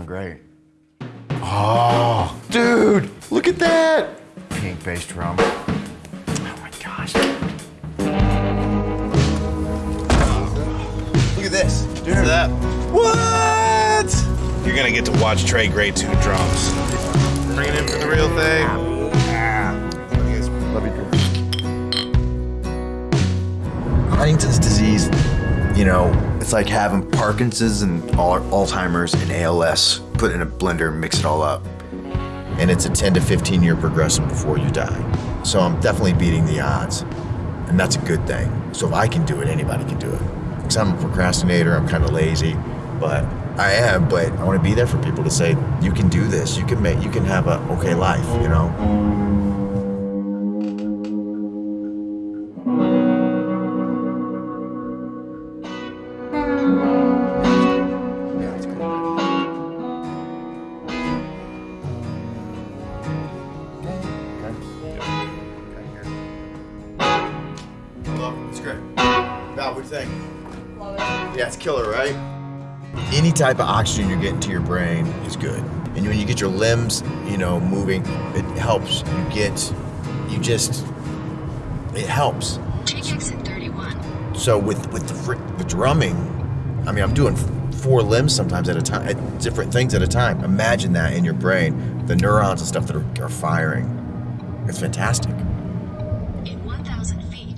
great. Oh, dude, look at that! Pink bass drum. Oh my gosh. Look at this, dude. that. What? You're gonna get to watch Trey Gray tune drums. Bring it in for the real thing. Ah. Love you, Drew. Huntington's disease, you know, it's like having Parkinson's and Alzheimer's and ALS put in a blender and mix it all up. And it's a 10 to 15 year progression before you die. So I'm definitely beating the odds. And that's a good thing. So if I can do it, anybody can do it. Because I'm a procrastinator, I'm kind of lazy, but I am, but I want to be there for people to say, you can do this, you can make, you can have a okay life, you know? Hello, great. Val, what do you think? Yeah, it's killer, right? Any type of oxygen you're getting to your brain is good. And when you get your limbs, you know, moving, it helps. You get, you just, it helps. Take exit 31. So with with the, the drumming, I mean, I'm doing four limbs sometimes at a time, at different things at a time. Imagine that in your brain, the neurons and stuff that are, are firing. It's fantastic. In 1,000 feet,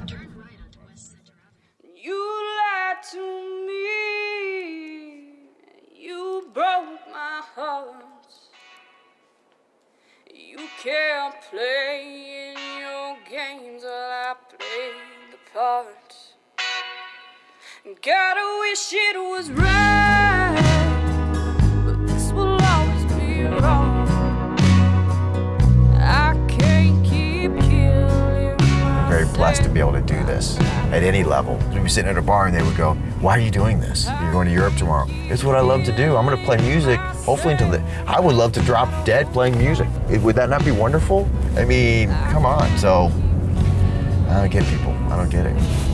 You kept playing your games while I played the part. God, I wish it was right, but this will always be wrong. I can't keep killing I'm very blessed to be able to do this at any level. We'd be sitting at a bar and they would go, Why are you doing this? You're going to Europe tomorrow. It's what I love to do. I'm going to play music, hopefully until the. I would love to drop dead playing music. It- would that not be wonderful? I mean, come on. So, I don't get people. I don't get it.